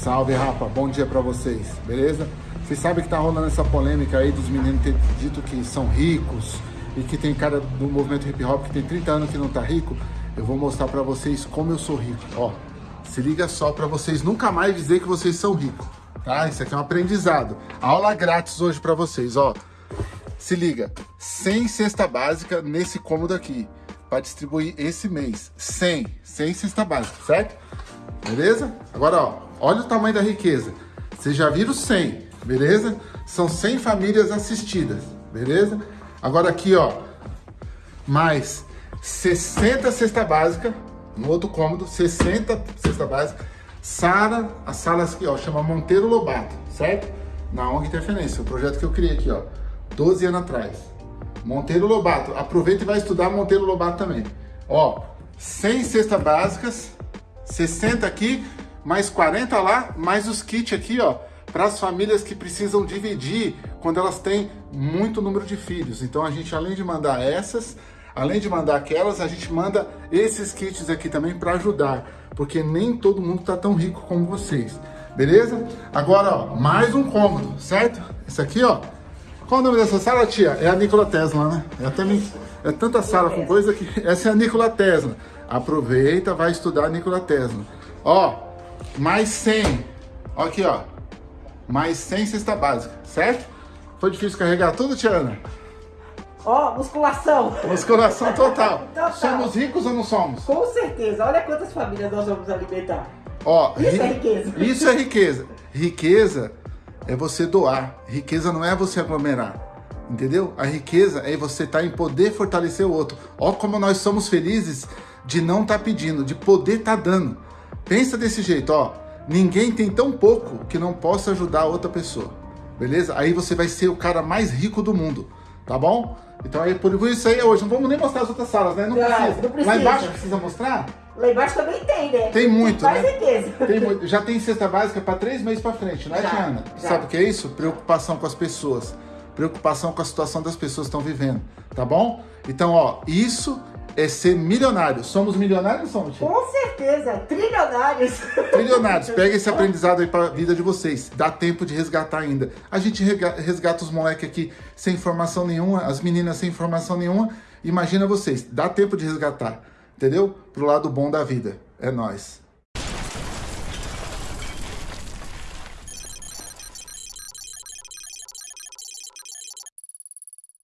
Salve, rapa. Bom dia pra vocês, beleza? Vocês sabem que tá rolando essa polêmica aí dos meninos ter dito que são ricos e que tem cara do movimento hip hop que tem 30 anos que não tá rico. Eu vou mostrar pra vocês como eu sou rico, ó. Se liga só pra vocês nunca mais dizer que vocês são ricos, tá? Isso aqui é um aprendizado. Aula grátis hoje pra vocês, ó. Se liga, 100 cesta básica nesse cômodo aqui, para distribuir esse mês. 100, 100 cesta básica, certo? Beleza? Agora, ó, olha o tamanho da riqueza. Vocês já viram 100, beleza? São 100 famílias assistidas, beleza? Agora aqui, ó, mais 60 cesta básica, no outro cômodo, 60 cesta básica. Sara, as salas aqui, ó, chama Monteiro Lobato, certo? Na ONG Interferência, o projeto que eu criei aqui, ó. 12 anos atrás. Monteiro Lobato. Aproveita e vai estudar Monteiro Lobato também. Ó, 100 cestas básicas, 60 aqui, mais 40 lá, mais os kits aqui, ó, para as famílias que precisam dividir quando elas têm muito número de filhos. Então a gente, além de mandar essas, além de mandar aquelas, a gente manda esses kits aqui também para ajudar, porque nem todo mundo tá tão rico como vocês. Beleza? Agora, ó, mais um cômodo, certo? Esse aqui, ó, qual o nome dessa sala, tia? É a Nikola Tesla, né? É, até é tanta sala com coisa que... Essa é a Nikola Tesla. Aproveita, vai estudar a Nikola Tesla. Ó, mais 100. Ó aqui, ó. Mais 100 cesta básica, certo? Foi difícil carregar tudo, Tiana? Ó, musculação. Musculação total. Total. Somos ricos ou não somos? Com certeza. Olha quantas famílias nós vamos alimentar. Ó, Isso ri- é riqueza. Isso é riqueza. Riqueza é você doar. Riqueza não é você aglomerar. Entendeu? A riqueza é você estar em poder fortalecer o outro. Ó como nós somos felizes de não estar pedindo, de poder estar dando. Pensa desse jeito, ó. Ninguém tem tão pouco que não possa ajudar outra pessoa. Beleza? Aí você vai ser o cara mais rico do mundo. Tá bom? Então aí por isso aí é hoje. Não vamos nem mostrar as outras salas, né? Não, Não, precisa. não precisa. Lá embaixo precisa mostrar? Lá embaixo também tem, né? Tem muito, mais né? riqueza. Tem muito. Já tem cesta básica para três meses para frente, não é, Já, já. Sabe o que é isso? Preocupação com as pessoas. Preocupação com a situação das pessoas que estão vivendo, tá bom? Então, ó, isso é ser milionário. Somos milionários ou somos? Com certeza. Trilionários. Trilionários. Pega esse aprendizado aí para a vida de vocês. Dá tempo de resgatar ainda. A gente resgata os moleques aqui sem informação nenhuma, as meninas sem informação nenhuma. Imagina vocês. Dá tempo de resgatar, entendeu? Pro lado bom da vida. É nóis.